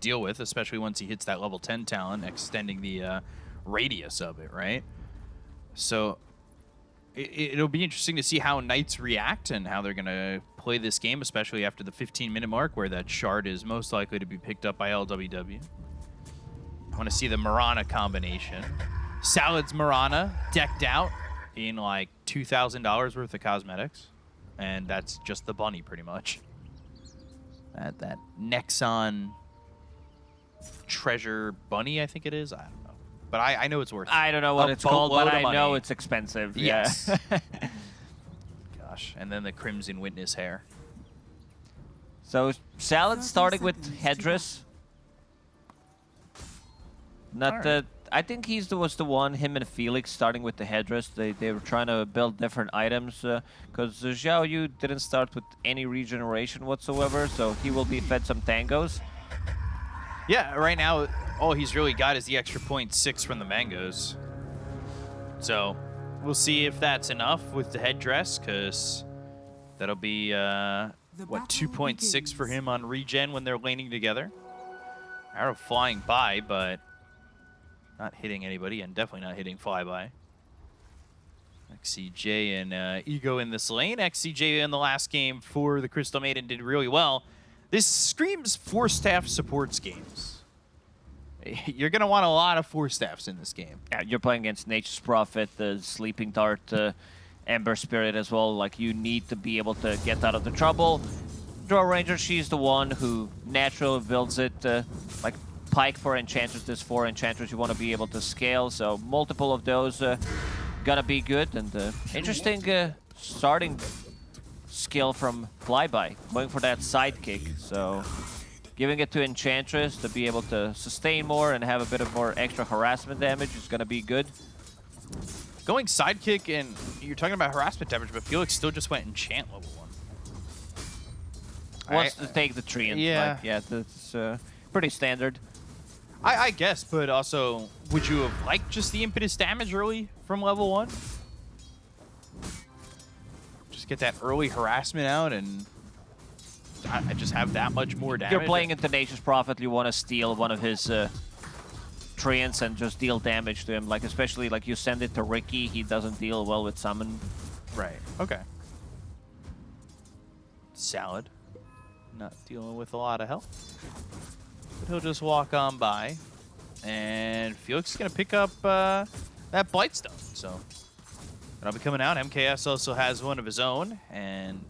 deal with, especially once he hits that level 10 talent, extending the uh, radius of it, right? So it, will be interesting to see how Knights react and how they're going to play this game, especially after the 15-minute mark where that shard is most likely to be picked up by LWW. I want to see the Mirana combination. Salad's Mirana decked out in like $2,000 worth of cosmetics. And that's just the bunny, pretty much. That, that Nexon treasure bunny, I think it is. I don't know. But I, I know it's worth I don't know what it's called, but I know it's expensive. Yes. Yeah. Gosh. And then the Crimson Witness hair. So Salad starting with Headdress. Not right. the I think he's the, was the one, him and Felix, starting with the headdress. They, they were trying to build different items because uh, uh, Xiao Yu didn't start with any regeneration whatsoever, so he will be fed some tangos. Yeah, right now, all he's really got is the extra point six from the mangoes. So we'll see if that's enough with the headdress, because that'll be, uh, what, 2.6 for him on regen when they're laning together. Arrow flying by, but not hitting anybody and definitely not hitting flyby. XCJ and uh, Ego in this lane. XCJ in the last game for the Crystal Maiden did really well. This screams Force Staff supports games. You're going to want a lot of Force Staffs in this game. Yeah, you're playing against Nature's Prophet, the Sleeping Dart, uh, Ember Spirit as well. Like, you need to be able to get out of the trouble. Drow Ranger, she's the one who naturally builds it. Uh, like, Pike for Enchantress, there's four Enchantress you want to be able to scale, so multiple of those uh, gonna be good. And uh, interesting uh, starting skill from Flyby, going for that sidekick. So giving it to Enchantress to be able to sustain more and have a bit of more extra harassment damage is gonna be good. Going sidekick and you're talking about harassment damage, but Felix still just went enchant level one. Wants I, to take the tree and yeah, like, yeah, that's uh, pretty standard. I, I guess, but also, would you have liked just the impetus damage early from level one? Get that early harassment out and I, just have that much more damage. You're playing a Tenacious Prophet, you want to steal one of his uh, treants and just deal damage to him. Like, especially, like, you send it to Riki, he doesn't deal well with summon. Right, okay. Salad. Not dealing with a lot of health. But he'll just walk on by. And Felix is going to pick up uh, that Blightstone. So that'll be coming out. MKS also has one of his own. And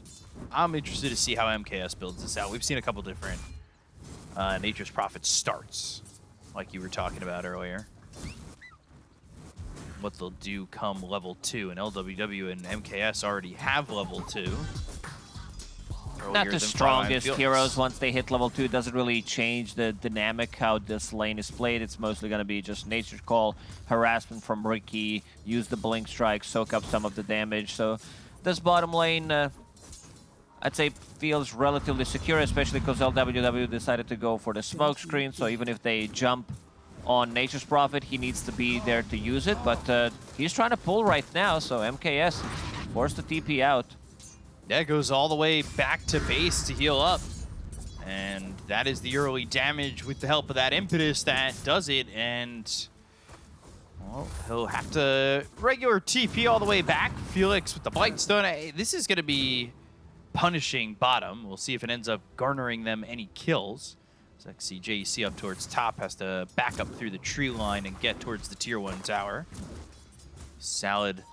I'm interested to see how MKS builds this out. We've seen a couple different uh, Nature's Prophet starts, like you were talking about earlier. What they'll do come level 2. And LWW and MKS already have level 2 not the strongest heroes once they hit level 2. It doesn't really change the dynamic how this lane is played. It's mostly going to be just Nature's Call, harassment from Riki, use the Blink Strike, soak up some of the damage. So this bottom lane, uh, I'd say feels relatively secure, especially because LWW decided to go for the smoke screen. So even if they jump on Nature's Prophet, he needs to be there to use it. But uh, he's trying to pull right now, so MKS forced the TP out. Yeah, goes all the way back to base to heal up. And that is the early damage with the help of that impetus that does it. And, well, he'll have to regular TP all the way back. Felix with the Blightstone. This is going to be punishing bottom. We'll see if it ends up garnering them any kills. So XCJC up towards top has to back up through the tree line and get towards the tier 1 tower. Salad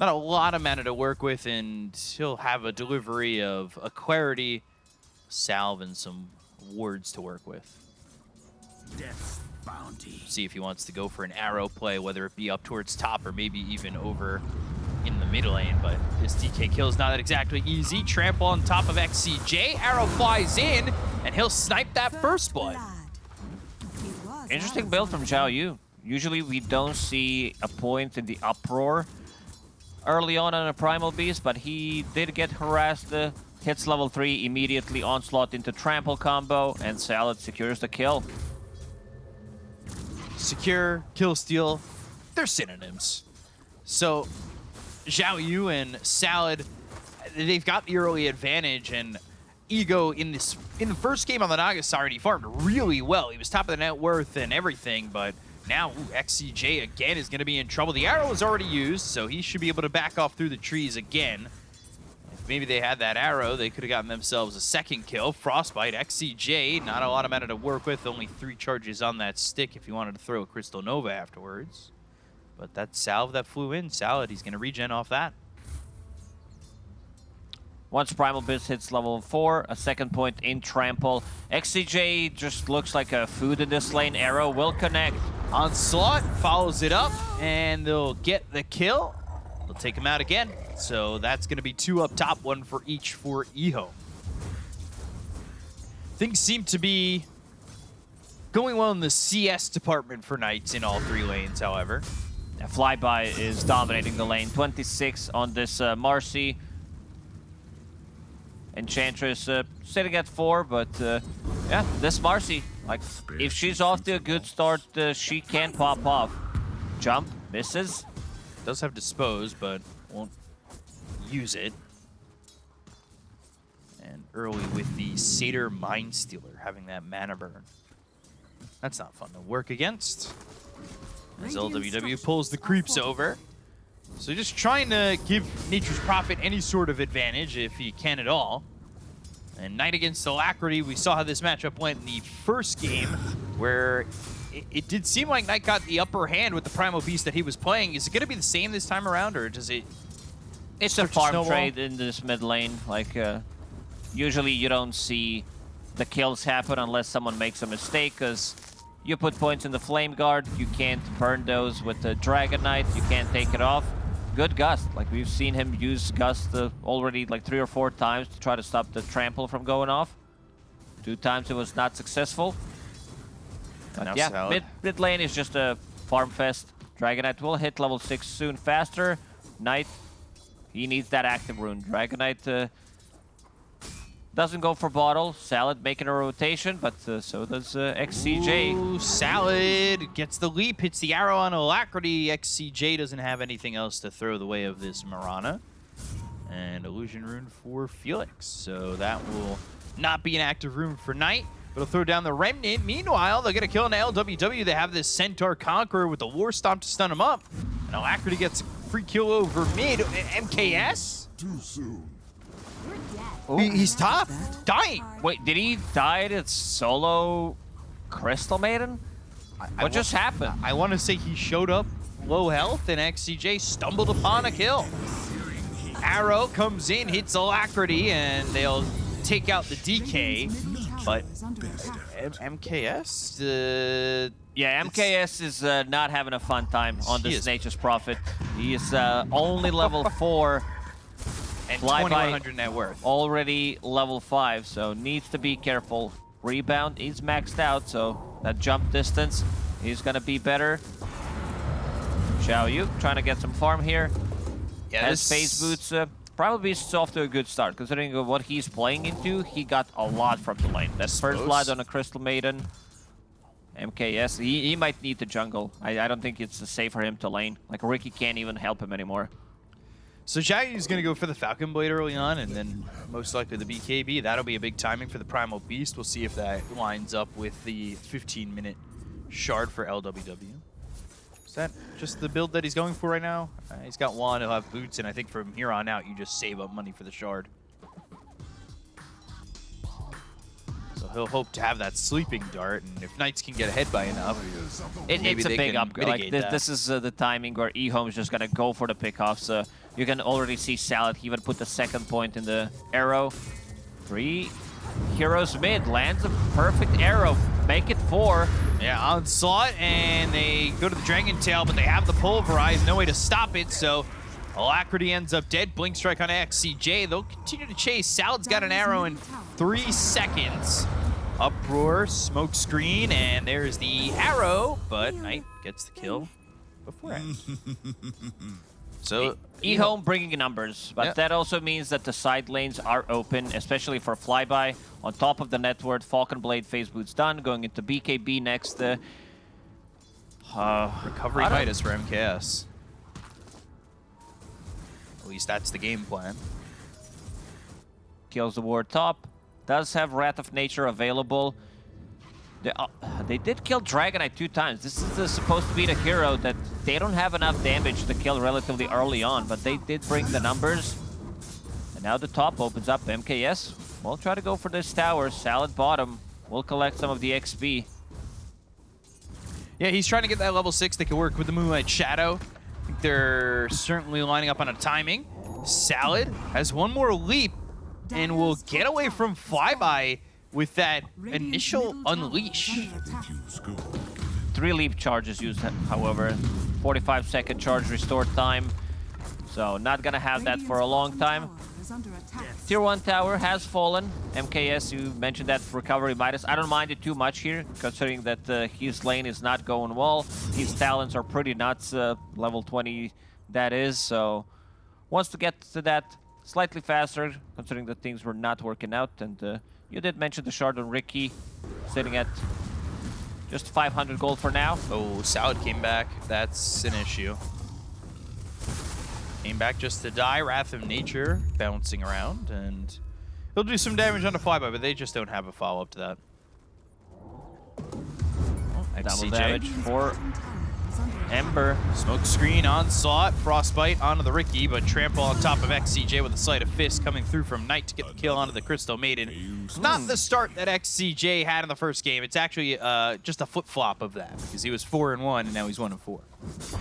not a lot of mana to work with, and he'll have a delivery of a clarity, salve, and some words to work with. Death's bounty. See if he wants to go for an arrow play, whether it be up towards top or maybe even over in the middle lane, but this DK kill is not that exactly easy. Trample on top of XCJ, arrow flies in, and he'll snipe that first blood. Interesting build from Xiao Yu. Usually we don't see a point in the uproar early on on a Primal Beast, but he did get harassed. Uh, hits level 3, immediately onslaught into trample combo, and Salad secures the kill. Secure, kill, steal, they're synonyms. So, Xiao Yu and Salad, they've got the early advantage, and Ego in this in the first game on the Naga side, he farmed really well. He was top of the net worth and everything, but now ooh, XCJ again is going to be in trouble. The arrow is already used, so he should be able to back off through the trees again. If maybe they had that arrow, they could have gotten themselves a second kill. Frostbite, XCJ, not a lot of mana to work with. Only three charges on that stick if you wanted to throw a Crystal Nova afterwards. But that salve that flew in, Salad, he's going to regen off that. Once Primal Beast hits level 4, a second point in Trample. XCJ just looks like a food in this lane. Arrow will connect. Onslaught follows it up, and they'll get the kill. They'll take him out again. So that's going to be two up top, one for each for Eho. Things seem to be going well in the CS department for Knights in all three lanes, however. A Flyby is dominating the lane. 26 on this uh, Marci. Enchantress uh, sitting at 4, but uh, yeah, this Marci, like, if she's off to a good start, uh, she can pop off. Jump, misses. Does have Dispose, but won't use it. And early with the Satyr Mind Stealer, having that mana burn. That's not fun to work against. As LWW pulls the creeps over. So just trying to give Nature's Prophet any sort of advantage, if he can at all. And Knight against Alacrity, we saw how this matchup went in the first game, where it, it did seem like Knight got the upper hand with the Primal Beast that he was playing. Is it going to be the same this time around, or does it... It's a farm trade in this mid lane. Like, uh, usually you don't see the kills happen unless someone makes a mistake, because you put points in the Flame Guard, you can't burn those with the Dragon Knight, you can't take it off. Good Gust. Like, we've seen him use Gust uh, already like three or four times to try to stop the Trample from going off. Two times it was not successful. But yeah, Salad. mid, mid lane is just a farm fest. Dragon Knight will hit level 6 soon faster. Knight, he needs that active rune. Dragon Knight uh, doesn't go for bottle. Salad making a rotation, but uh, so does uh, XCJ. Ooh, Salad gets the leap, hits the arrow on Alacrity. XCJ doesn't have anything else to throw the way of this Mirana. And Illusion Rune for Felix. So that will not be an active rune for Knight, but it'll throw down the Remnant. Meanwhile, they're going to kill an LWW. They have this Centaur Conqueror with the War Stomp to stun him up. And Alacrity gets a free kill over mid. MKS? Too soon. He- he's tough. dying. Wait, did he die to solo Crystal Maiden? I What just happened? I want to say he showed up low health and XCJ stumbled upon a kill. Arrow comes in, hits Alacrity, and they'll take out the DK. But M- MKS? Uh, Yeah, MKS is uh, not having a fun time on this is- Nature's Prophet. He is uh, only level 4, and Fly by- 2100 net worth. already level 5, so needs to be careful. Rebound is maxed out, so that jump distance is going to be better. Xiao Yu trying to get some farm here. Yeah, Has phase boots. Uh, probably is off to a good start, considering what he's playing into. He got a lot from the lane. That first blood on a Crystal Maiden. MKS, he, he might need the jungle. I, I don't think it's safe for him to lane. Like, Riki can't even help him anymore. So is going to go for the Falcon Blade early on, and then most likely the BKB. That'll be a big timing for the Primal Beast. We'll see if that lines up with the 15-minute shard for LWW. Is that just the build that he's going for right now? Uh, he's got one, he'll have boots, and I think from here on out, you just save up money for the shard. So he'll hope to have that sleeping dart, and if Knights can get ahead by enough, It, Maybe it's a big upgrade. Like, this, this is uh, the timing where eHome is just going to go for the pickoff. So you can already see Salad he even put the second point in the arrow. Three heroes mid. Lands a perfect arrow. Make it four. Yeah, onslaught, and they go to the Dragon Tail, but they have the pulverize, no way to stop it, so Alacrity ends up dead. Blink strike on XCJ. They'll continue to chase. Salad's got an arrow in three seconds. Uproar, smoke screen, and there's the arrow, but Knight gets the kill before beforehand. so, E-Home bringing numbers, but Yeah. that also means that the side lanes are open, especially for flyby. On top of the network, Falcon Blade phase boots done. Going into BKB next. Uh, uh, recovery Midas for MKS. At least that's the game plan. kills the ward top. does have Wrath of Nature available. They, uh, they did kill Dragon Knight two times. This is uh, supposed to be the hero that they don't have enough damage to kill relatively early on, but they did bring the numbers. And now the top opens up. MKS will try to go for this tower. Salad bottom will collect some of the XP. Yeah, he's trying to get that level 6 that can work with the Moonlight Shadow. I think they're certainly lining up on a timing. Salad has one more leap and will get away from Flyby with that initial unleash. Three leap charges used, however. 45 second charge restore time. So not gonna have that for a long time. Tier 1 tower has fallen. MKS, you mentioned that recovery Midas. I don't mind it too much here, considering that uh, his lane is not going well. His talents are pretty nuts, uh, level 20 that is, so wants to get to that slightly faster, considering that things were not working out. And uh, you did mention the shard on Riki, sitting at just 500 gold for now. Oh, Salad came back. That's an issue. Came back just to die. Wrath of Nature bouncing around, and he'll do some damage on the flyby, but they just don't have a follow-up to that. Oh, Double damage for Ember. Smoke screen, onslaught, frostbite onto the Riki, but trample on top of XCJ with a sleight of fist coming through from Knight to get the kill onto the Crystal Maiden. Not the start that XCJ had in the first game. It's actually uh, just a flip flop of that because he was four and one, and now he's one and four.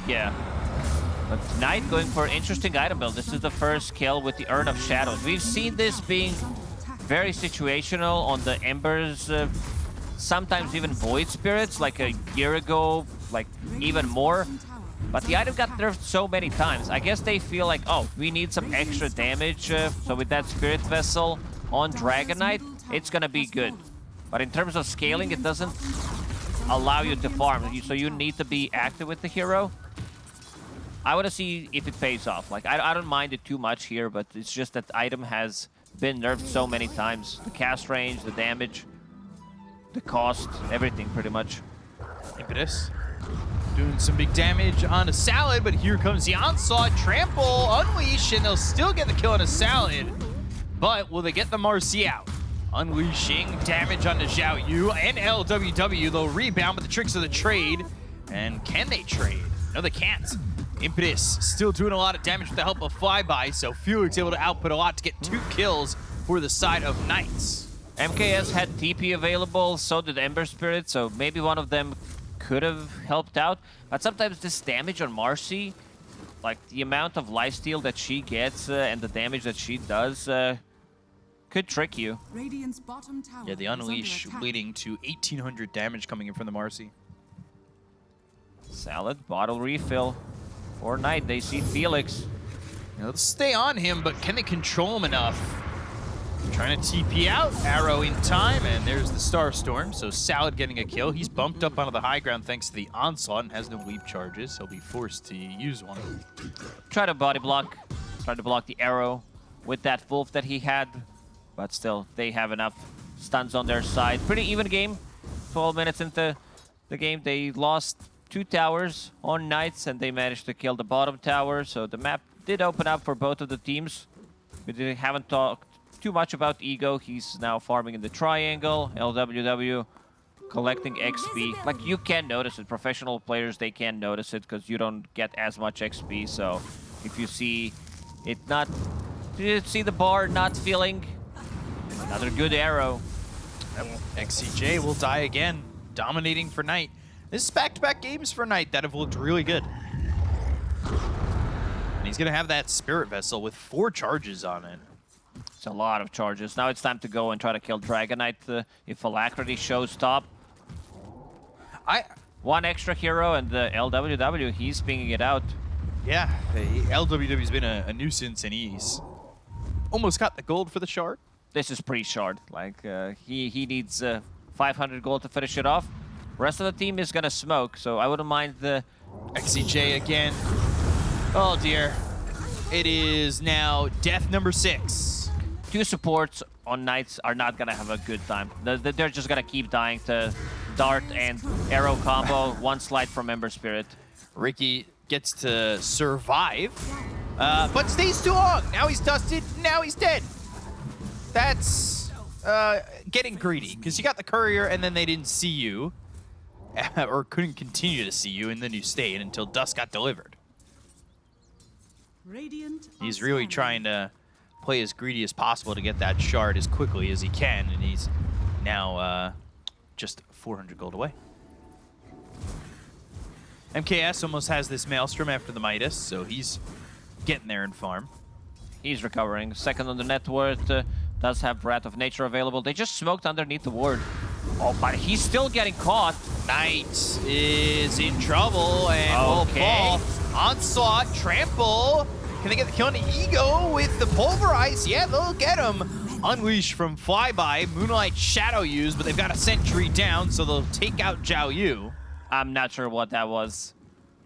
Yeah. But Knight going for an interesting item build. This is the first kill with the Urn of Shadows. We've seen this being very situational on the Embers, uh, sometimes even Void Spirits, like a year ago, like even more. But the item got nerfed so many times. I guess they feel like, oh, we need some extra damage. Uh, so with that Spirit Vessel on Dragon Knight, it's gonna be good. But in terms of scaling, it doesn't allow you to farm. So you need to be active with the hero. I want to see if it pays off. Like, I, I don't mind it too much here, but it's just that item has been nerfed so many times. The cast range, the damage, the cost, everything pretty much. Impetus doing some big damage on a Salad, but here comes the onslaught, trample, unleash, and they'll still get the kill on a Salad. But will they get the Marci out? Unleashing damage on the Zhao Yu and LWW. They'll rebound with the tricks of the trade. And can they trade? No, they can't. Impetus still doing a lot of damage with the help of Flyby, so Felix able to output a lot to get two kills for the side of Knights. MKS had TP available, so did Ember Spirit, so maybe one of them could have helped out. But sometimes this damage on Marci, like the amount of lifesteal that she gets uh, and the damage that she does, uh, could trick you. Radiant's bottom tower Yeah, the Unleash leading to 1800 damage coming in from the Marci. Salad, bottle refill. For Knight, they see Felix. Now, let's stay on him, but can they control him enough? Trying to TP out, arrow in time, and there's the Star Storm. So Salad getting a kill. He's bumped up onto the high ground thanks to the onslaught and has no leap charges. He'll be forced to use one. Try to body block, try to block the arrow with that wolf that he had, but still, they have enough stuns on their side. Pretty even game. 12 minutes into the game, they lost two towers on Knights, and they managed to kill the bottom tower, so the map did open up for both of the teams. We didn't- haven't talked too much about Ego. He's now farming in the triangle. LWW collecting XP. Like, you can notice it. Professional players, they can notice it because you don't get as much XP. So, if you see it not... You see the bar not filling, another good arrow. XCJ will die again, dominating for Knight. This is back-to-back games for Knight that have looked really good. And he's going to have that Spirit Vessel with four charges on it. It's a lot of charges. Now it's time to go and try to kill Dragon Knight uh, if Alacrity shows top. I, One extra hero and the LWW, he's pinging it out. yeah, LWW's been a, a nuisance and he's almost got the gold for the shard. This is pre-shard. Like, uh, he, he needs uh, 500 gold to finish it off. Rest of the team is gonna smoke, so I wouldn't mind the... XCJ again. Oh dear. It is now death number six. Two supports on Knights are not gonna have a good time. They're- They're just gonna keep dying to Dart and Arrow combo, one slide from Ember Spirit. Riki gets to survive, uh, but stays too long. Now he's dusted, now he's dead. That's uh, getting greedy because you got the courier and then they didn't see you or couldn't continue to see you and then you stayed until dust got delivered. Radiant He's really trying to play as greedy as possible to get that shard as quickly as he can, and he's now uh, just 400 gold away. MKS almost has this Maelstrom after the Midas, so he's getting there in farm. He's recovering. Second on the net worth. Uh, does have Wrath of Nature available. They just smoked underneath the ward. Oh, but he's still getting caught. Knight is in trouble and will Okay. fall. Onslaught, trample. Can they get the kill on Ego with the Pulverize? Yeah, they'll get him. Unleash from Flyby. Moonlight Shadow use, but they've got a sentry down, so they'll take out Zhao Yu. I'm not sure what that was.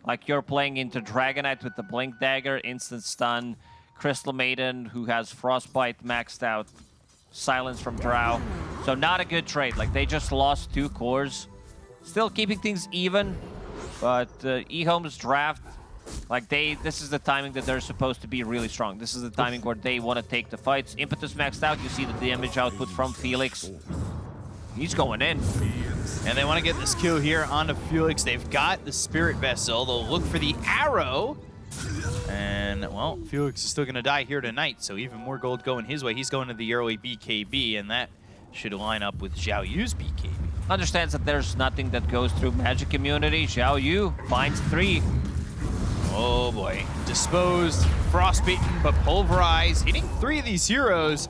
Like you're playing into Dragon Knight with the Blink Dagger, instant stun, Crystal Maiden who has Frostbite maxed out, Silence from Drow. So not a good trade. Like they just lost two cores. Still keeping things even, but uh, eHome's draft, like they, this is the timing that they're supposed to be really strong. This is the timing where they want to take the fights. Impetus maxed out. You see the damage output from Felix. He's going in. And they want to get this kill here onto Felix. They've got the Spirit Vessel. They'll look for the arrow. And, well, Felix is still going to die here tonight, so even more gold going his way. He's going to the early BKB, and that should line up with Zhao Yu's BKB. understands that there's nothing that goes through magic immunity. Xiao Yu finds three. Oh boy. Disposed, frostbitten, but pulverized, hitting three of these heroes.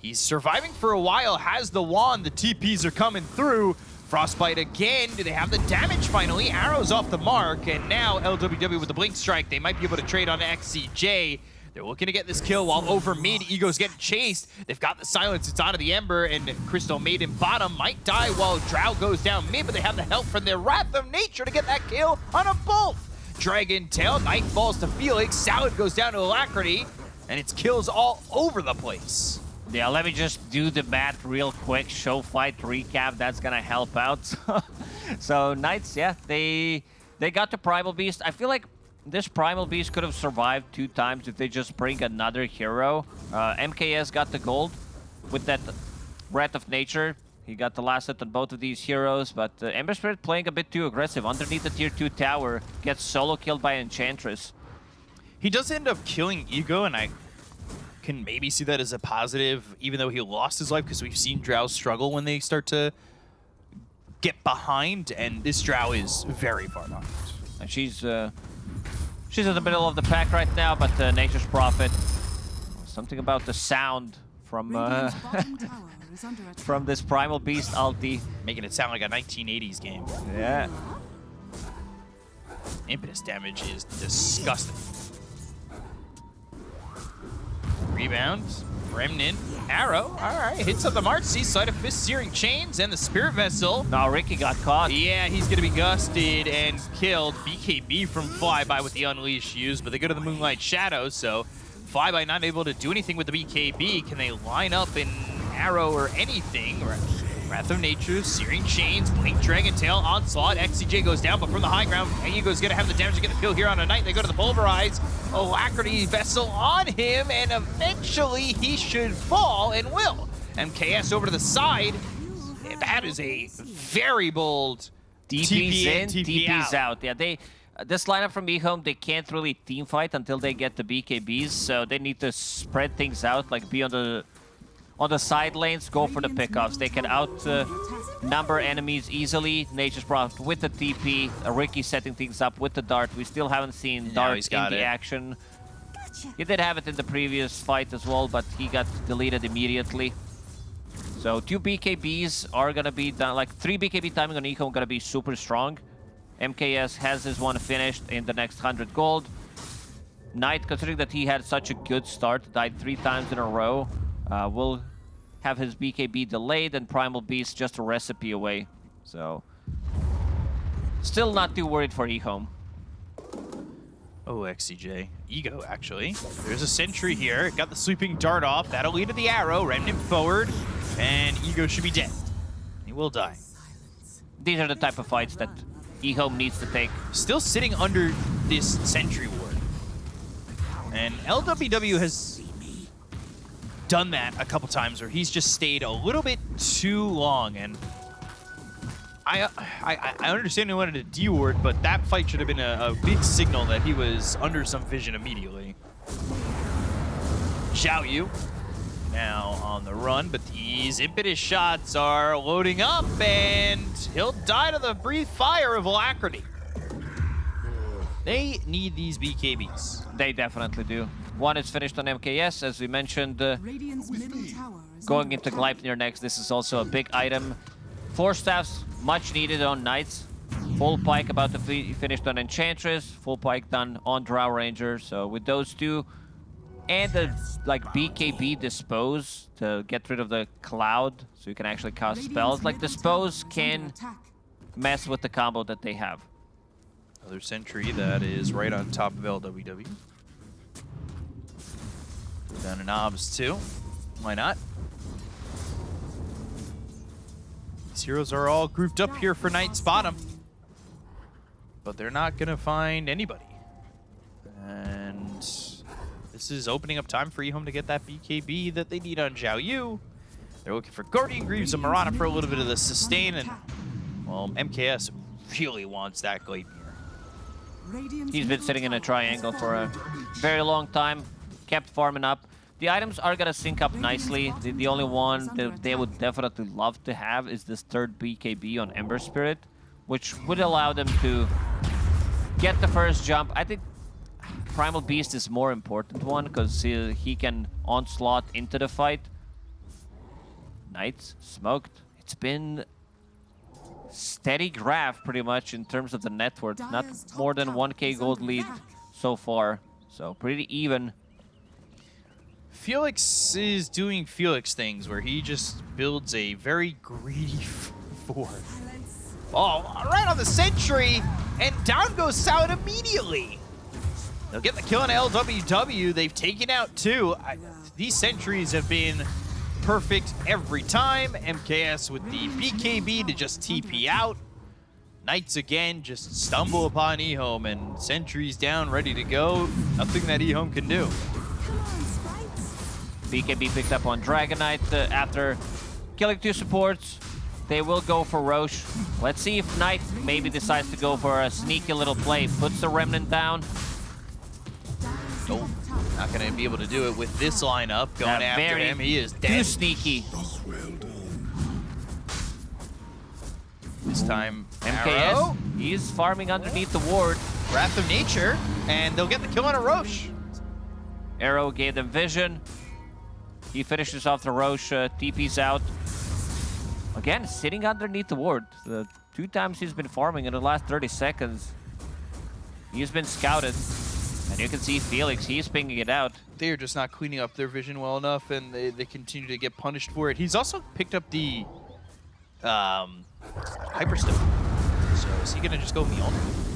He's surviving for a while, has the wand, the TPs are coming through. Frostbite again, do they have the damage finally? Arrows off the mark, and now LWW with the Blink Strike, they might be able to trade on XCJ. They're looking to get this kill while over mid, Ego's getting chased. They've got the silence, it's onto the Ember, and Crystal Maiden bottom might die while Drow goes down mid, but they have the help from their Wrath of Nature to get that kill on a bolt. Dragon Tail, Knight falls to Felix, Salad goes down to Alacrity, and it's kills all over the place. Yeah, let me just do the math real quick. Show fight recap. That's gonna help out. so Knights, yeah, they they got the Primal Beast. I feel like this Primal Beast could have survived two times if they just bring another hero. Uh, MKS got the gold with that Wrath of Nature. He got the last hit on both of these heroes, but uh, Ember Spirit playing a bit too aggressive. Underneath the tier 2 tower, gets solo killed by Enchantress. He does end up killing Ego, and I can maybe see that as a positive, even though he lost his life, because we've seen Drow struggle when they start to get behind, and this Drow is very far behind. And she's uh, she's in the middle of the pack right now, but uh, Nature's Prophet. Something about the sound from uh, Radiant's bottom tower is under attack. from this Primal Beast ulti. Making it sound like a 1980s game. Yeah. Impetus damage is disgusting. Rebound, Remnant, Arrow, alright, hits up the March, sees Sleight of Fist, Searing Chains, and the Spirit Vessel. Now Riki got caught. Yeah, he's gonna be gusted and killed. BKB from Flyby with the Unleash use, but they go to the Moonlight Shadow, so Flyby not able to do anything with the BKB. Can they line up an arrow or anything? Wrath of Nature, Searing Chains, Blink Dragon Tail, Onslaught, XCJ goes down, but from the high ground, Ego's gonna have the damage to get the kill here on a Knight. They go to the Pulverize, Alacrity Vessel on him, and eventually he should fall and will. MKS over to the side. That is a very bold DP's TP in, in, TP DP's out. out. Yeah, they uh, this lineup from eHome, they can't really team fight until they get the BKBs, so they need to spread things out, like be on the on the side lanes, go for the pickoffs. They can out uh, number enemies easily. Nature's Prophet with the TP, Riki setting things up with the dart. We still haven't seen Now dart he's in the it. action. He did have it in the previous fight as well, but he got deleted immediately. So two BKBs are gonna be done, like three BKB timing on Eco gonna be super strong. MKS has his one finished in the next 100 gold. Knight, considering that he had such a good start, died three times in a row, uh, will have his BKB delayed and Primal Beast just a recipe away. So, still not too worried for eHome. Oh, XCJ. Ego, actually. There's a sentry here. Got the Sleeping Dart off. That'll lead to the arrow. Remnant forward. And Ego should be dead. He will die. These are the type of fights that eHome needs to take. Still sitting under this sentry ward. And LWW has done that a couple times where he's just stayed a little bit too long. And I I, I understand he wanted a D ward, but that fight should have been a, a big signal that he was under some vision immediately. Xiao Yu now on the run, but these impetus shots are loading up, and he'll die to the brief fire of Alacrity. They need these BKBs. They definitely do. One is finished on MKS, as we mentioned. Uh, Radiant's middle tower is going into attack. Gleipnir next, this is also a big item. Force Staffs, much needed on Knights. Full pike about to be finished on Enchantress. Full pike done on Drow Ranger. So with those two, and the like BKB dispose to get rid of the cloud, so you can actually cast spells. Like dispose tower is under can mess with the combo that they have. Another sentry that is right on top of LWW. Down to knobs too. Why not? These heroes are all grouped up here for Knight's bottom, but they're not gonna find anybody. And this is opening up time for eHome to get that BKB that they need on Zhao Yu. They're looking for Guardian Greaves and Marana for a little bit of the sustain, and well, MKS really wants that Gleipnir. Radiant's He's been sitting in a triangle for a very long time, kept farming up. The items are gonna sync up nicely. The, the only one that they would definitely love to have is this third BKB on Ember Spirit, which would allow them to get the first jump. I think Primal Beast is more important one because he, he can onslaught into the fight. Knights smoked. It's been steady graph pretty much in terms of the net worth. Not more than 1k gold lead so far. So pretty even. Felix is doing Felix things where he just builds a very greedy fort. Oh, right on the sentry, and down goes Sound immediately. They'll get the kill on LWW. They've taken out two. I, these sentries have been perfect every time. MKS with the BKB to just TP out. Knights again just stumble upon eHome and sentries down, ready to go. Nothing that eHome can do. Come on, Spikes. BKB picked up on Dragon Knight uh, after killing two supports. They will go for Rosh. Let's see if Knight maybe decides to go for a sneaky little play. Puts the Remnant down. Nope. Not going to be able to do it with this lineup going Uh, after him. He is Too dead. sneaky. This time, MKS, Arrow, he's farming underneath the ward. Wrath of Nature, and they'll get the kill on a Rosh. Arrow gave them vision. He finishes off the Rosh, uh, TP's out. Again, sitting underneath the ward. The two times he's been farming in the last 30 seconds. He's been scouted. And you can see Felix, he's pinging it out. They are just not cleaning up their vision well enough, and they, they continue to get punished for it. He's also picked up the um, Hyperstone. So is he going to just go Mjolnir?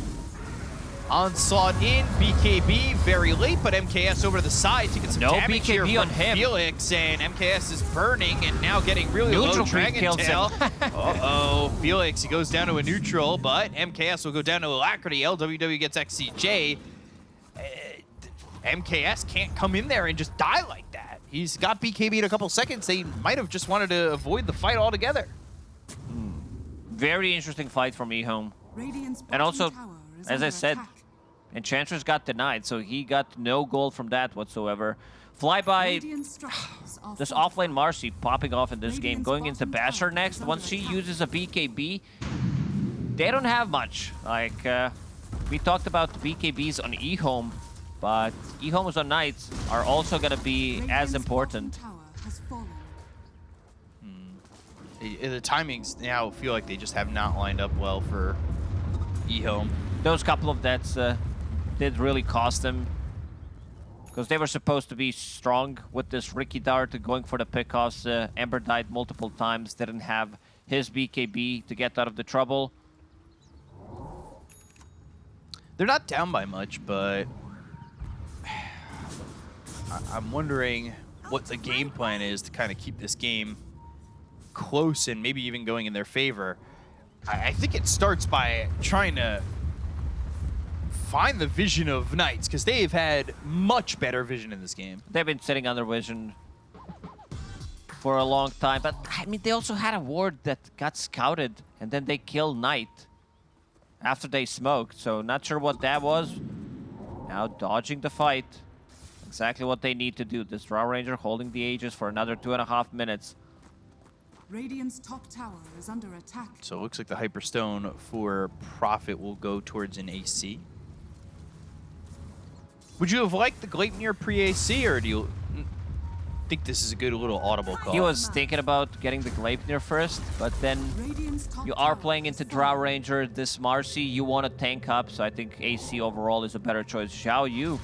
Onslaught in, BKB very late, but MKS over to the side to get some No damage here BKB on him. Felix, and MKS is burning and now getting really Neutral low Dragon. Tail. Uh-oh, Felix, he goes down to a neutral, but MKS will go down to Alacrity. LWW gets XCJ. Uh, MKS can't come in there and just die like that. He's got BKB in a couple seconds. They might have just wanted to avoid the fight altogether. Very interesting fight from eHome. Radiant's And also, as I said, attack. Enchantress got denied, so he got no gold from that whatsoever. Flyby, Radiant this fortified. offlane Marci popping off in this game, going into bottom Basher next. Once she uses a BKB, they don't have much. Like, uh, we talked about the BKBs on eHome, but eHomes on Knights are also going to be as important. bottom tower has fallen. Uh, The timings now feel like they just have not lined up well for eHome. Those couple of deaths uh, did really cost them. Because they were supposed to be strong with this Riki Dart going for the pickoffs. Uh, Ember died multiple times, didn't have his BKB to get out of the trouble. They're not down by much, but I'm wondering what the game plan is to kind of keep this game close and maybe even going in their favor. I think it starts by trying to find the vision of Knights because they've had much better vision in this game. They've been sitting under vision for a long time. But I mean, they also had a ward that got scouted, and then they killed Knight after they smoked. So not sure what that was. Now dodging the fight. Exactly what they need to do. This Drow Ranger holding the Aegis for another two and a half minutes. Radiant's top tower is under attack. So it looks like the Hyperstone for Prophet will go towards an AC. Would you have liked the Gleipnir pre-AC, or do you think this is a good little audible call? He was thinking about getting the Gleipnir first, but then you are playing into Drow. Ranger, this Marci, you want to tank up, so I think AC overall is a better choice. Xiao Yu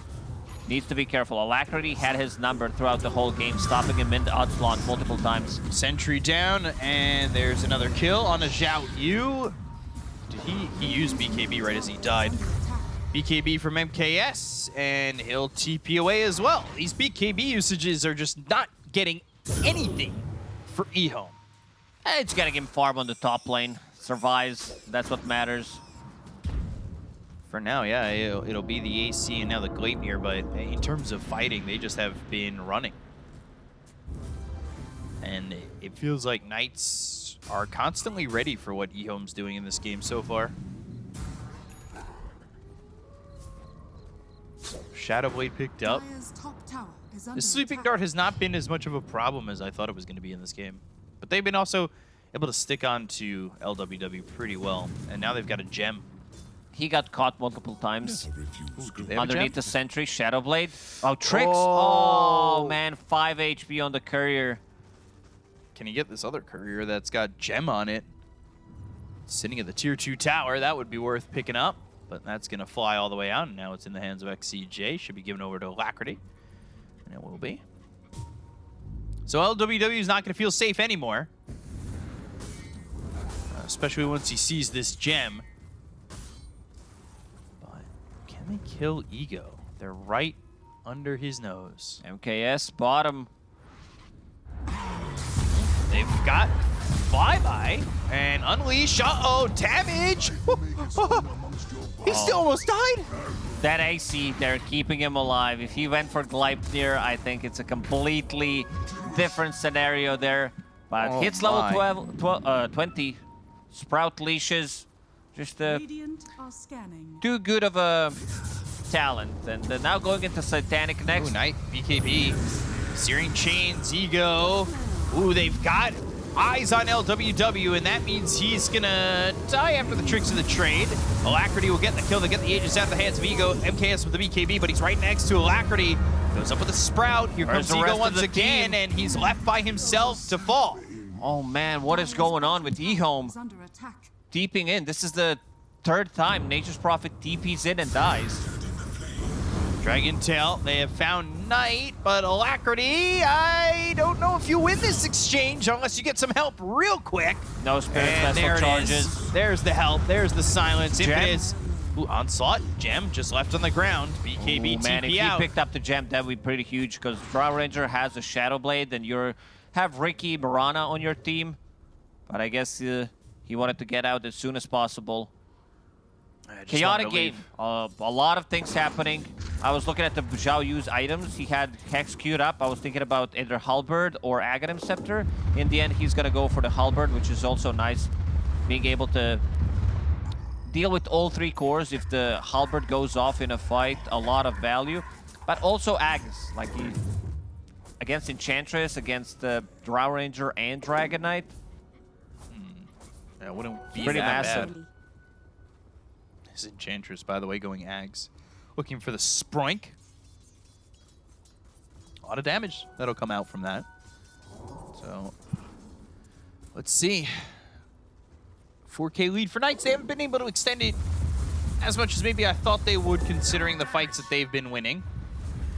needs to be careful. Alacrity had his number throughout the whole game, stopping him in the Odslon multiple times. Sentry down, and there's another kill on a Zhao Yu. Did he, he used BKB right as he died. BKB from MKS, and he'll TP away as well. These BKB usages are just not getting anything for Ehome. Eh, It's getting him farm on the top lane. Survives, that's what matters. For now, yeah, it'll, it'll be the AC and now the Gleipnir, but in terms of fighting, they just have been running. And it- it feels like Knights are constantly ready for what Ehome's doing in this game so far. Shadowblade picked up. Dire's top tower is under The Sleeping attack. Dart has not been as much of a problem as I thought it was going to be in this game. But they've been also able to stick on to LWW pretty well. And now they've got a gem. He got caught multiple times. They have a Underneath the sentry, Shadowblade. Oh, tricks! Oh. Oh. man, 5 HP on the courier. Can he get this other courier that's got gem on it? Sitting at the tier 2 tower, that would be worth picking up. But that's going to fly all the way out, and now it's in the hands of XCJ. Should be given over to Alacrity. And it will be. So LWW is not going to feel safe anymore. Uh, especially once he sees this gem. But can they kill Ego? They're right under his nose. MKS, bottom. They've got flyby and unleash. Uh oh, damage! he still almost died. That AC, they're keeping him alive. If he went for Gleipnir, I think it's a completely different scenario there. But Oh hits level 12, 12, uh, 20. Sprout leashes. Just uh, Radiant too good of a talent. And uh, now going into Satanic next. Ooh, Knight, BKB, Searing Chains, Ego. Ooh, they've got eyes on LWW, and that means he's gonna die after the tricks of the trade. Alacrity will get the kill to get the Aegis out of the hands of Ego. MKS with the BKB, but he's right next to Alacrity. Goes up with a Sprout. Here comes Ego once again, team? and he's left by himself to fall. Oh man, what is going on with Ehome? Deeping in. This is the third time Nature's Prophet TPs in and dies. Dragon Tail, they have found Knight, but Alacrity, I don't know if you win this exchange unless you get some help real quick. No spirit And vessel there charges. is. There's the help. There's the silence. Gem. Impetus. Ooh, onslaught. Gem just left on the ground. BKB Ooh, man, if TP he picked up the gem, that would be pretty huge because Drow Ranger has a Shadow Blade, and you have Riki Mirana on your team. But I guess uh, he wanted to get out as soon as possible. I just Chaotic game. Uh, a lot of things happening. I was looking at the Zhao Yu's items. He had Hex queued up. I was thinking about either Halberd or Aghanim Scepter. In the end, he's going to go for the Halberd, which is also nice. Being able to deal with all three cores if the Halberd goes off in a fight, a lot of value. But also Agnes, like he... Against Enchantress, against the Drow Ranger and Dragon Knight. Yeah, wouldn't be Pretty that massive. bad. His Enchantress, by the way, going Ags. Looking for the Sproink. A lot of damage that'll come out from that. So, let's see. 4K lead for Knights. They haven't been able to extend it as much as maybe I thought they would, considering the fights that they've been winning.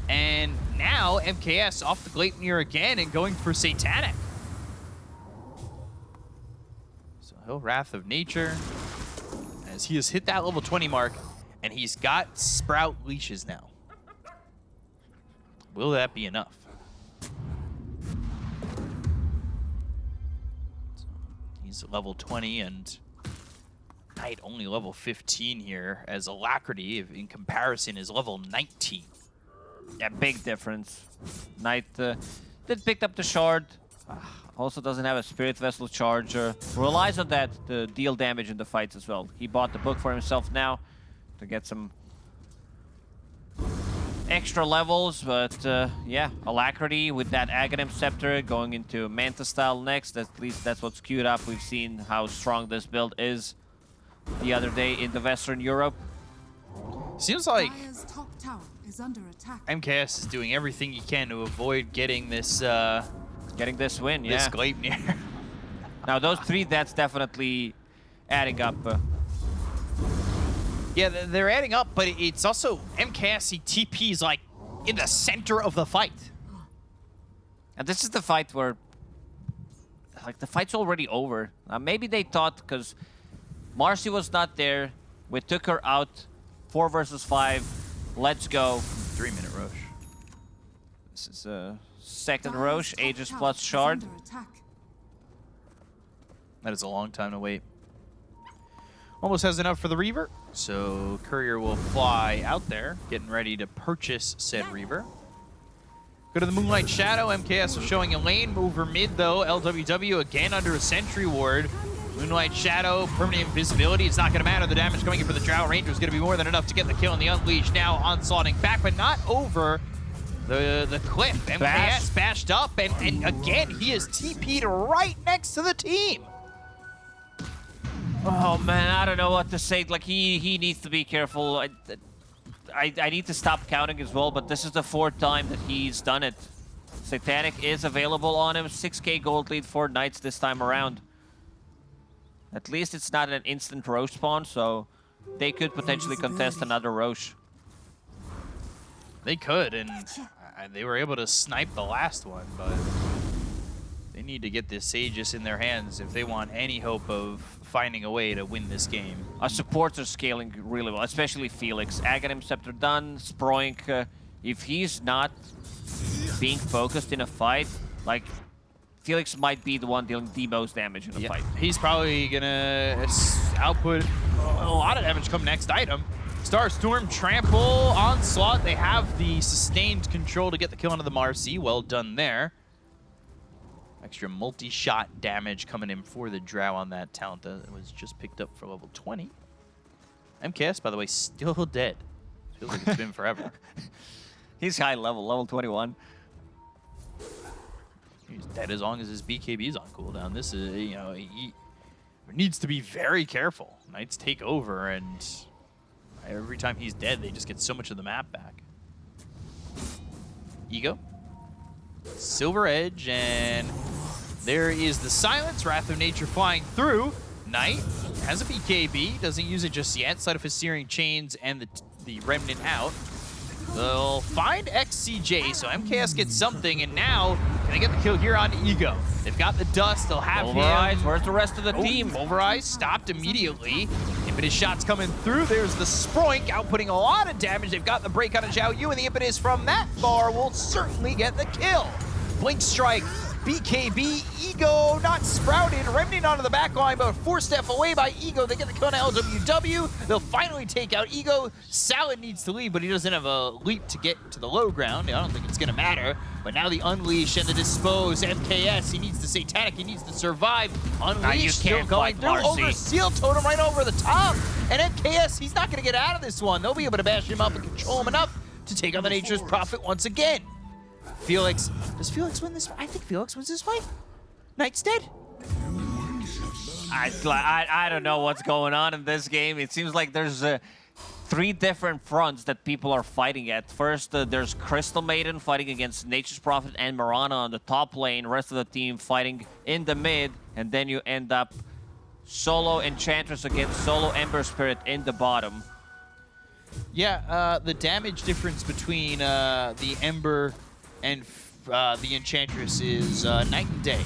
And now MKS off the Gleipnir again and going for Satanic. So he'll Wrath of Nature as he has hit that level 20 mark and he's got Sprout leashes now. Will that be enough? He's level 20 and Knight only level 15 here as Alacrity in comparison is level 19. Yeah, big difference. Knight uh, did pick up the shard. Also doesn't have a Spirit Vessel Charger. Relies on that to deal damage in the fights as well. He bought the book for himself now to get some extra levels, but uh, yeah, Alacrity with that Aghanim Scepter going into Manta style next. At least that's what's queued up. We've seen how strong this build is the other day in the Western Europe. Seems like top tower is under attack. MKS is doing everything he can to avoid getting this uh, Getting this win, this yeah. Gleipnir. Now those three, that's definitely adding up. Yeah, they're adding up, but it's also MKS. He TP's like in the center of the fight. And this is the fight where, like, the fight's already over. Uh, maybe they thought because Marci was not there, we took her out, four versus five. Let's go. Three minute rush. This is uh, second Dire's Rosh, Aegis plus Shard. That is a long time to wait. Almost has enough for the Reaver, so Courier will fly out there, getting ready to purchase said Reaver. Go to the Moonlight Shadow. MKS is showing a lane over mid, though. LWW again under a Sentry Ward. Moonlight Shadow, permanent invisibility. It's not going to matter. The damage coming in for the Drow Ranger is going to be more than enough to get the kill on the Unleash. Now onslaughting back, but not over the the cliff. MKS Bash. bashed up, and, and again, he is TP'd right next to the team. Oh man, I don't know what to say. Like he he needs to be careful. I, I, I need to stop counting as well. But this is the fourth time that he's done it. Satanic is available on him. 6k gold lead for Knights this time around. At least it's not an instant Rosh spawn, so they could potentially contest another Rosh. They could, and uh, they were able to snipe the last one, but they need to get this Aegis in their hands if they want any hope of finding a way to win this game. Our supports are scaling really well, especially Felix. Aghanim Scepter done, Sproink. Uh, if he's not being focused in a fight, like, Felix might be the one dealing the most damage in a fight. He's probably gonna output a lot of damage come next item. Starstorm, Trample, Onslaught. They have the sustained control to get the kill onto the Marci. Well done there. Extra multi-shot damage coming in for the Drow on that talent that was just picked up for level 20. MKS, by the way, still dead. Feels like it's been forever. He's high level, level 21. He's dead as long as his BKB's on cooldown. This is, you know, he needs to be very careful. Knights take over, and every time he's dead, they just get so much of the map back. Ego. Silver Edge, and there is the Silence. Wrath of Nature flying through. Knight has a BKB, doesn't use it just yet. Side of his Searing Chains and the, the Remnant out. They'll find XCJ, so MKS gets something, and now can they get the kill here on Ego? They've got the dust, they'll have Overeyes, him. where's the rest of the Oh, team? Overeyes stopped immediately. Impetus shots coming through. There's the Sproink outputting a lot of damage. They've got the break on a Zhao Yu, and the Impetus from that bar will certainly get the kill. Blink Strike, BKB, Ego not sprouted. Remnant onto the back line, but Force Staff away by Ego. They get the kill on LWW. They'll finally take out Ego. Salad needs to leave, but he doesn't have a leap to get to the low ground. I don't think it's going to matter. But now the Unleash and the Dispose. MKS, he needs the Satanic. He needs to survive. Unleash still going through. Marci. Over Seal Totem right over the top. And MKS, he's not going to get out of this one. They'll be able to bash him up and control him enough to take on the Nature's Prophet once again. Felix, does Felix win this fight? I think Felix wins this fight. Knight's dead. I, I, I don't know what's going on in this game. It seems like there's uh, three different fronts that people are fighting at. First, uh, there's Crystal Maiden fighting against Nature's Prophet and Mirana on the top lane. Rest of the team fighting in the mid. And then you end up solo Enchantress against solo Ember Spirit in the bottom. Yeah, uh, the damage difference between uh, the Ember and uh, the Enchantress is uh, night and day.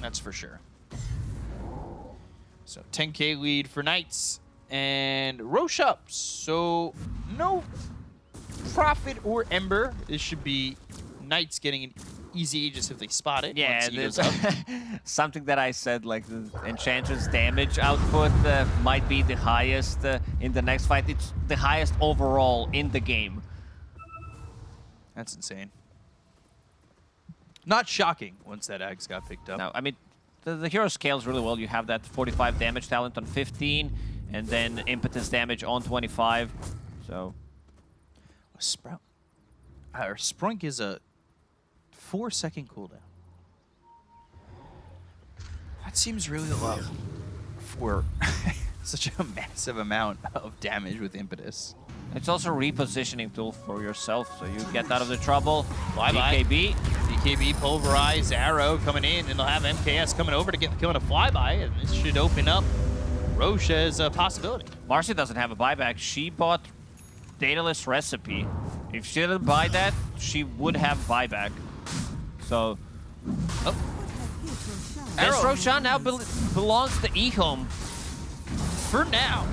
That's for sure. So 10k lead for Knights and Rosh up. So no Prophet or Ember. This should be Knights getting an easy Aegis if they spot it. Yeah, once he goes up. something that I said, like the Enchantress damage output uh, might be the highest uh, in the next fight. It's the highest overall in the game. That's insane. Not shocking once that axe got picked up. No, I mean, the, the hero scales really well. You have that 45 damage talent on 15, and then impetus damage on 25. So, Sprout. Uh, or Sproink is a four second cooldown. That seems really low for such a massive amount of damage with impetus. it's also a repositioning tool for yourself, so you get out of the trouble. Bye-bye. BKB. BKB pulverized arrow coming in, and they'll have MKS coming over to get the kill on a flyby, and this should open up Rosh as a possibility. Marci doesn't have a buyback. She bought Daedalus Recipe. If she didn't buy that, she would have buyback. So, Oh, oh. this Arrow. Roshan now bel belongs to Ehome. for now,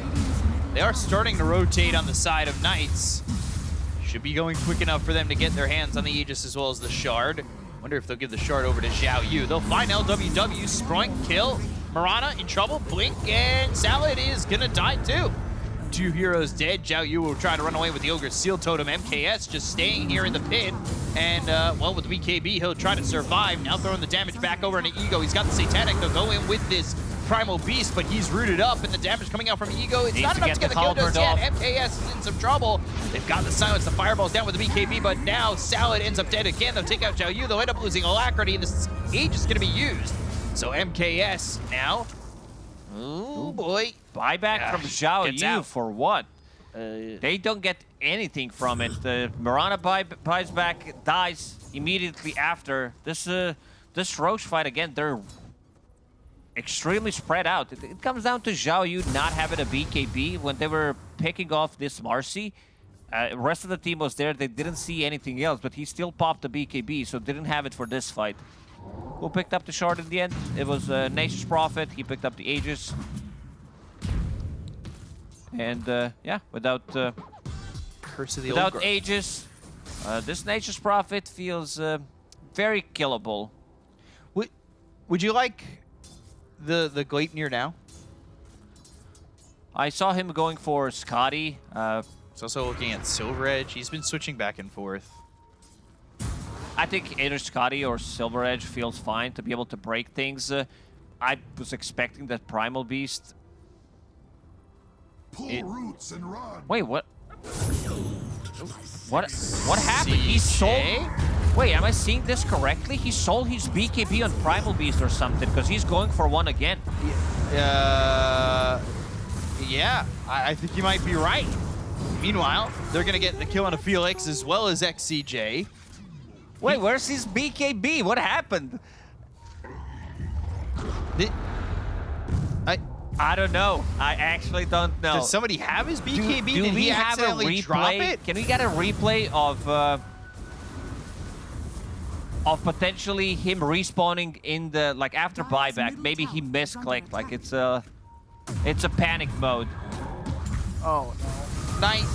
they are starting to rotate on the side of Knights. Should be going quick enough for them to get their hands on the Aegis as well as the Shard. Wonder if they'll give the Shard over to Zhao Yu. They'll find LWW, Sproink, kill, Mirana in trouble, Blink, and Salad is gonna die too. Two heroes dead. Zhao Yu will try to run away with the Ogre's Seal Totem. MKS just staying here in the pit. And, uh, well, with BKB, he'll try to survive. Now throwing the damage back over into Ego. He's got the Satanic. They'll go in with this Primal Beast, but he's rooted up, and the damage coming out from Ego, it's Needs not to enough get to get the the kill yet. MKS is in some trouble. They've got the silence. The fireball's down with the BKB, but now Salad ends up dead again. They'll take out Zhao Yu. They'll end up losing Alacrity, and this Aegis going to be used. So MKS now. Oh, boy. Buyback Yeah, from Zhao gets Yu out. for what? Uh, They don't get anything from it. The Mirana buy, buys back, dies immediately after. This uh, this Rosh fight again, they're extremely spread out. It, it comes down to Zhao Yu not having a BKB when they were picking off this Marci. Uh, rest of the team was there. They didn't see anything else, but he still popped the BKB, so didn't have it for this fight. Who picked up the shard in the end? It was uh, Nature's Prophet. He picked up the Aegis. And uh, yeah, without uh, Curse of the without Aegis, uh, this Nature's Prophet feels uh, very killable. Would, would you like the, the Gleipnir now? I saw him going for Skadi. Uh, He's also looking at Silver Edge. He's been switching back and forth. I think either Skadi or Silver Edge feels fine to be able to break things. Uh, I was expecting that Primal Beast. Pull It- roots and run. Wait, what? What? What happened? He sold. Wait, am I seeing this correctly? He sold his BKB on Primal Beast or something because he's going for one again. Uh, yeah, I, I think you might be right. Meanwhile, they're going to get the kill on a Felix as well as XCJ. Wait, where's his BKB? What happened? The- I, I don't know. I actually don't know. Does somebody have his BKB? do Did we he have a accidentally drop replay? it? Can we get a replay of uh, of potentially him respawning in the like after Dire's buyback? Maybe he misclicked. Like it's a it's a panic mode. Oh, no. Knight,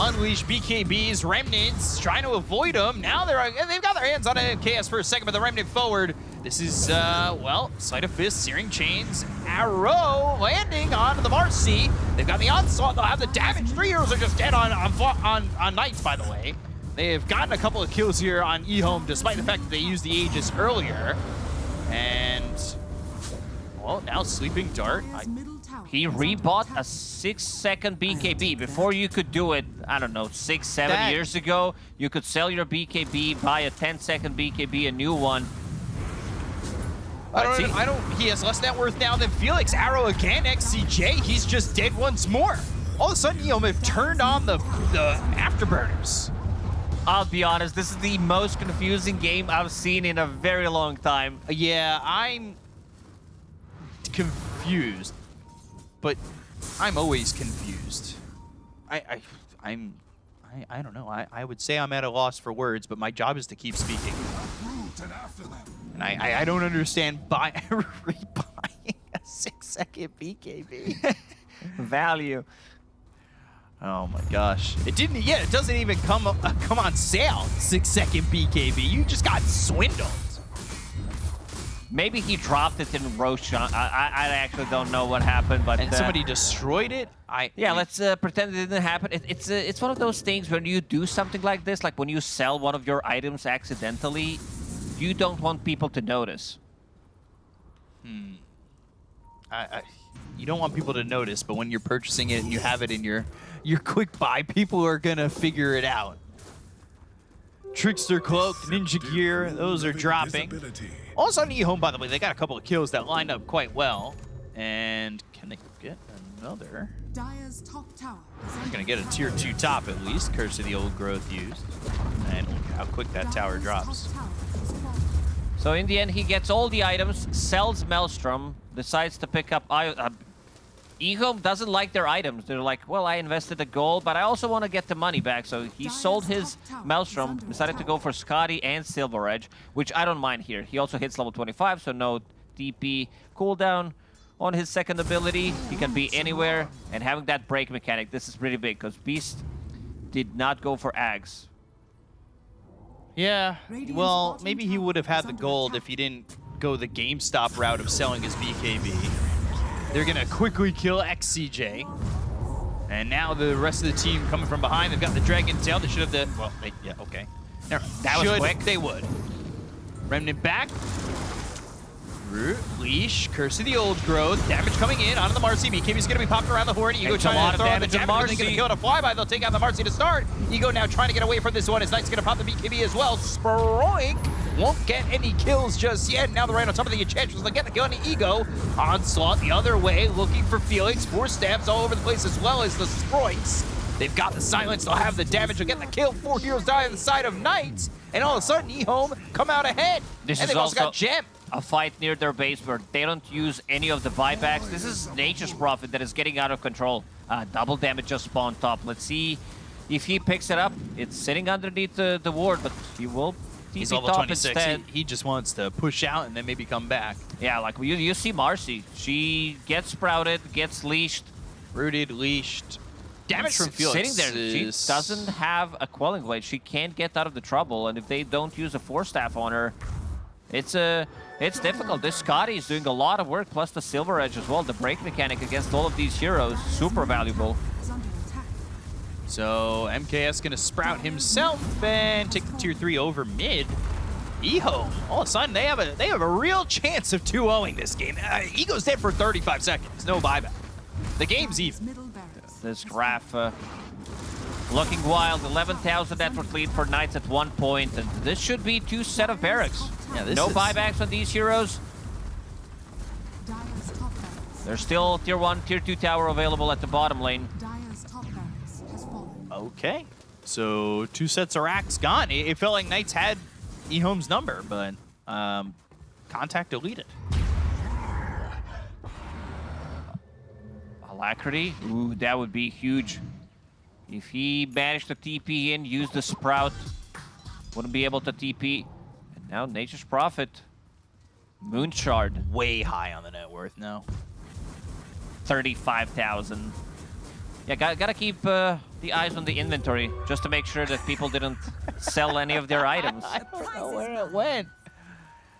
unleash BKB's remnants, trying to avoid them. Now they're they've got their hands on MKS for a second, but the remnant forward. This is, uh, well, Sleight of Fist, Searing Chains, Arrow landing on the Marci. They've got the onslaught. They'll have the damage. Three heroes are just dead on on on, on Knights, by the way. They have gotten a couple of kills here on eHome, despite the fact that they used the Aegis earlier. And, well, now Sleeping Dart. I, Dire's middle tower He rebought a six-second BKB. Before you could do it, I don't know, six, seven That- years ago, you could sell your BKB, buy a 10-second BKB, a new one. I don't. I don't. He has less net worth now than Felix. Arrow again. XCJ. He's just dead once more. All of a sudden, eHome have turned on the the afterburners. I'll be honest, this is the most confusing game I've seen in a very long time. Yeah, I'm confused, but I'm always confused. I, I I'm. I, I don't know. I, I would say I'm at a loss for words, but my job is to keep speaking. And after them. And I, I, I don't understand buy, rebuying a six second BKB. Value. Oh my gosh! It didn't. Yeah, it doesn't even come uh, come on sale. Six second BKB. You just got swindled. Maybe he dropped it in Roshan. I, I, I actually don't know what happened, but And uh, somebody destroyed it. I Yeah, let's uh, pretend it didn't happen. It, it's uh, it's one of those things when you do something like this, like when you sell one of your items accidentally, you don't want people to notice. I, I, you don't want people to notice, but when you're purchasing it and you have it in your your quick buy, people are gonna figure it out. Trickster cloak, ninja gear, those are dropping. Visibility. Also on eHome, by the way, they got a couple of kills that lined up quite well. And can they get another? Dire's top tower They're gonna get a tier two top at least, curse of the old growth used. And look how quick that tower drops. tower. So in the end, he gets all the items, sells Maelstrom, decides to pick up... I- Uh, eHome doesn't like their items. They're like, well, I invested the gold, but I also want to get the money back. So he Dire's sold his top tower is Maelstrom, under decided to go for Skadi and Silver Edge, which I don't mind here. He also hits level 25, so no DP cooldown on his second ability. He can be anywhere, and having that break mechanic, this is pretty big, because Beast did not go for Ags. Yeah, well, maybe he would have had the gold if he didn't go the GameStop route of selling his BKB. They're gonna quickly kill XCJ. And now the rest of the team coming from behind, they've got the Dragon Tail. They should have the, well, they, yeah, okay. Never- That was should, quick. They would. Remnant back. Root, Leash, Curse of the Old Growth, damage coming in onto the Marci. BKB's gonna be popping around the horn. Ego trying to throw out the damage on damage. They're gonna Marci. kill it a flyby. They'll take out the Marci to start. Ego now trying to get away from this one. His Knight's gonna pop the BKB as well. Sproink won't get any kills just yet. Now they're right on top of the Enchantress. They'll get the kill on the Ego. Onslaught the other way, looking for Felix. Force Staffs all over the place as well as the Sproinks. They've got the silence. They'll have the damage. They'll get the kill. Four heroes die on the side of Knights. And all of a sudden, eHome come out ahead. This and is they've also, got Gem. A fight near their base where they don't use any of the buybacks. This is Nature's Prophet that is getting out of control. Uh, double damage just spawned top. Let's see if he picks it up. It's sitting underneath the, the ward, but he will He's level top 26. instead. He, he just wants to push out and then maybe come back. Yeah, like you, you see Marci. She gets sprouted, gets leashed. Rooted, leashed. Damage from Felix. Sitting there, she doesn't have a Quelling Blade. She can't get out of the trouble, and if they don't use a Force Staff on her, it's uh, it's difficult. This Skadi is doing a lot of work, plus the Silver Edge as well. The break mechanic against all of these heroes, super valuable. Is under attack. So MKS gonna sprout himself and take the tier three over mid. Eho, all of a sudden they have a they have a real chance of 2-0ing this game. Uh, Ego's dead for 35 seconds, no buyback. The game's even. This graph uh, looking wild. 11,000 network lead for Knights at one point, and this should be two set of barracks. Yeah, this no is- buybacks on these heroes. fallen. Dire's top barracks. There's still tier one, tier two tower available at the bottom lane. Dire's top barracks has fallen. Okay. So two sets of racks gone. It, it felt like Knights had eHome's number, but um, contact deleted. Alacrity, ooh, that would be huge. If he managed to TP in, use the Sprout, wouldn't be able to TP. And now Nature's Prophet, Moon Shard, Way high on the net worth now. 35,000. Yeah, got, gotta keep uh, the eyes on the inventory, just to make sure that people didn't sell any of their items. I don't know where it went.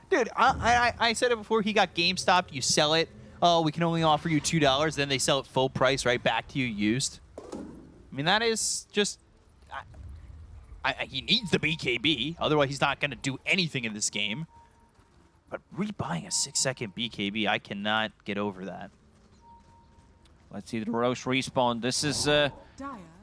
Dude, I, I, I said it before. He got GameStop. You sell it. Oh, we can only offer you two dollars. Then they sell it full price right back to you used. I mean, that is just. I, he needs the BKB. Otherwise, he's not going to do anything in this game. But rebuying a six-second BKB, I cannot get over that. Let's see the Rosh respawn. This is uh,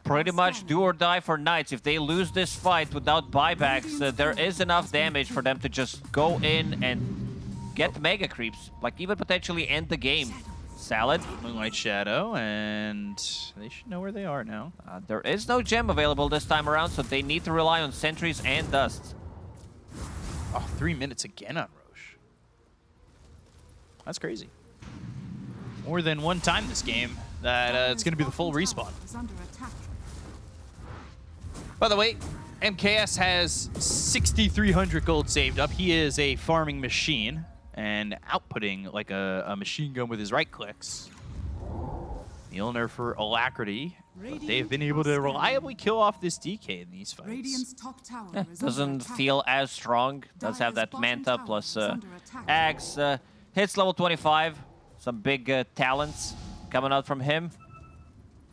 pretty much do or die for Knights. If they lose this fight without buybacks, uh, there is enough damage for them to just go in and get mega creeps. Like even potentially end the game. Salad. Moonlight Shadow, and they should know where they are now. Uh, there is no gem available this time around, so they need to rely on sentries and dust. Oh, three minutes again on Rosh. That's crazy. More than one time this game that uh, it's going to be the full respawn. bottom tower is under attack. By the way, MKS has 6,300 gold saved up. He is a farming machine and outputting like a, a machine gun with his right clicks. Mjolnir for Alacrity. But they've been able to reliably kill off this DK in these fights. Radiant's top tower Eh, doesn't feel as strong. Does have that Manta plus is uh. Axe. Uh, hits level 25. Some big uh, talents coming out from him.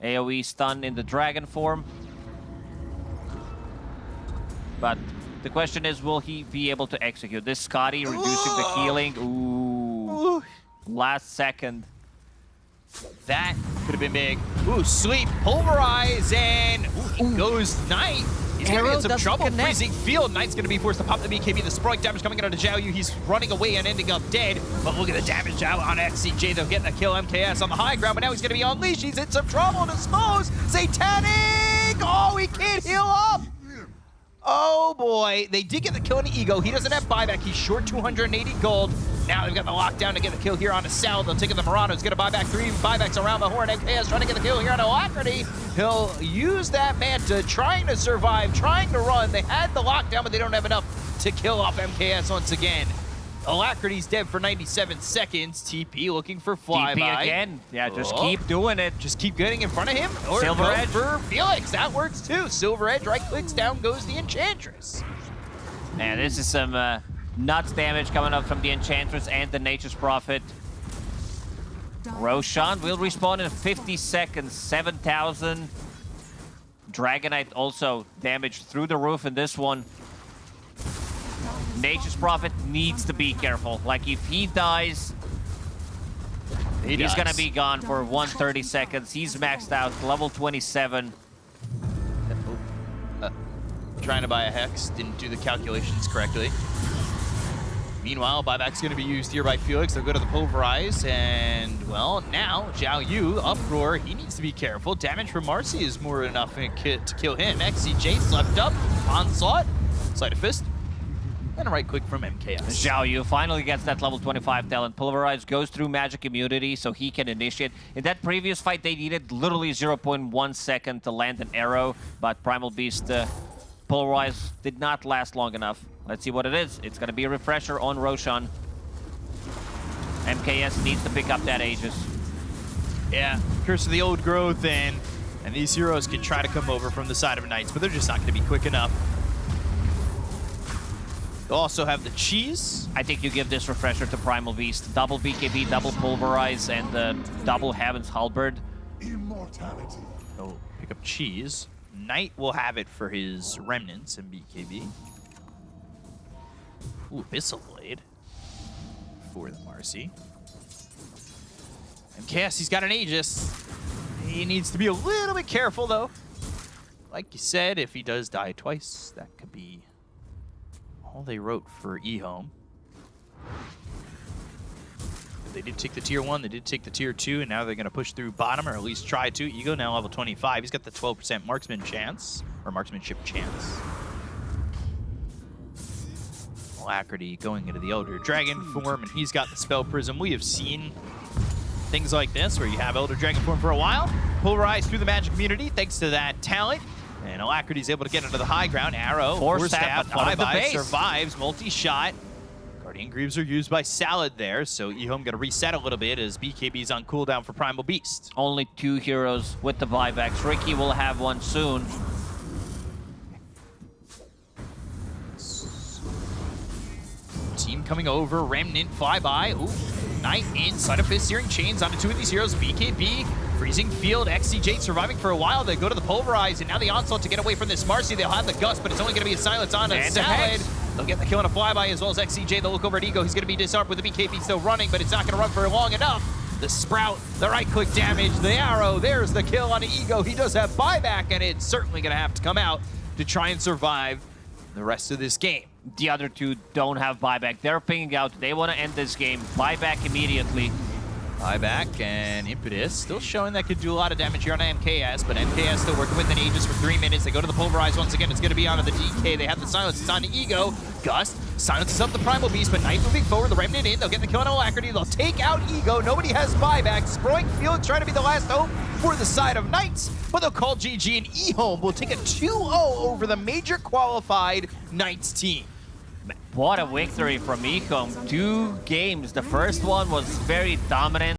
AoE stun in the dragon form. But The question is, will he be able to execute? This Skadi reducing the healing. Ooh. Ooh, Last second. that could have been big. Ooh, sleep, pulverize, and ooh, he goes Knight. He's gonna be in some trouble. connect. Freezing field. Knight's gonna be forced to pop the BKB. The Sprite damage coming out of Zhao Yu. He's running away and ending up dead. But look at the damage out on XCJ. They're getting a kill MKS on the high ground, but now he's gonna be unleashed. He's in some trouble. Dispose. Satanic! Oh, he can't heal up! Oh boy, they did get the kill on the Ego. He doesn't have buyback. He's short 280 gold. Now they've got the lockdown to get the kill here on a Sal. They'll take it the Mirana's gonna buy back three buybacks around the horn. MKS trying to get the kill here on Alacrity. He'll use that Manta, trying to survive, trying to run. They had the lockdown, but they don't have enough to kill off MKS once again. Alacrity's dead for 97 seconds. TP looking for flyby. DP again. Yeah, just Oh. keep doing it. Just keep getting in front of him. Or Silver Edge. for Felix. That works too. Silver Edge right clicks down goes the Enchantress. Man, this is some uh, nuts damage coming up from the Enchantress and the Nature's Prophet. Roshan will respawn in 50 seconds, 7,000. Dragon Knight also damaged through the roof in this one. Nature's Prophet needs to be careful. Like, if he dies, He he's does. gonna be gone for 130 seconds. He's maxed out, level 27. trying to buy a Hex. Didn't do the calculations correctly. Meanwhile, buyback's going to be used here by Felix. They'll go to the Pulverize, and, well, now, Zhao Yu, Uproar, he needs to be careful. Damage from Marci is more than enough to ki- to kill him. XCJ slept up, Onslaught, Sleight of Fist, and a right click from MKS. Zhao Yu finally gets that level 25 talent. Pulverize goes through magic immunity so he can initiate. In that previous fight, they needed literally 0.1 second to land an arrow, but Primal Beast uh, Pulverize did not last long enough. Let's see what it is. It's going to be a refresher on Roshan. MKS needs to pick up that Aegis. Yeah, Curse of the Old Growth, and, and these heroes can try to come over from the side of Knights, but they're just not going to be quick enough. They'll also have the Cheese. I think you give this refresher to Primal Beast. Double BKB, double Pulverize, and uh, double Heaven's Halberd. Immortality. He'll pick up Cheese. Knight will have it for his Remnants in BKB. Ooh, Abyssal Blade for the Marci. And Cassie's got an Aegis. He needs to be a little bit careful, though. Like you said, if he does die twice, that could be all they wrote for eHome. They did take the tier one, they did take the tier two, and now they're going to push through bottom, or at least try to. Ego now level 25. He's got the 12% marksman chance, or marksmanship chance. Alacrity going into the Elder Dragon form, and he's got the Spell Prism. We have seen things like this, where you have Elder Dragon form for a while, pulverize through the magic immunity thanks to that talent, and Alacrity's able to get into the high ground. Arrow, Force Force Staff, Staff, but out of the flyby, base. survives, multi-shot. Guardian Greaves are used by Salad there, so Ehome going to reset a little bit as BKB's on cooldown for Primal Beast. Only two heroes with the buybacks. Riki will have one soon. Team coming over, Remnant flyby. Ooh, Knight inside of Fist Searing Chains onto two of these heroes. BKB, Freezing Field, XCJ surviving for a while. They go to the Pulverize, and now the Onslaught to get away from this Marci. They'll have the Gust, but it's only going to be a Silence on a Salad. They'll get the kill on a flyby as well as XCJ. They'll look over at Ego. He's going to be disarmed with the BKB still running, but it's not going to run for long enough. The Sprout, the right click damage, the arrow. There's the kill on Ego. He does have buyback, and it's certainly going to have to come out to try and survive the rest of this game. The other two don't have buyback. They're pinging out. They want to end this game. Buyback immediately. Buyback and Impetus still showing that could do a lot of damage here on MKS, but MKS still working with an Aegis for three minutes. They go to the Pulverize once again. It's going to be onto the DK. They have the Silence. It's on Ego. Gust silences up the Primal Beast, but Knight moving forward. The Remnant in. They'll get the kill on Alacrity. They'll take out Ego. Nobody has buyback. Sproink Felix trying to be the last hope for the side of Knights, but they'll call GG and eHome will take a 2-0 over the major qualified Knights team. What a victory from eHome. Two games. The first one was very dominant.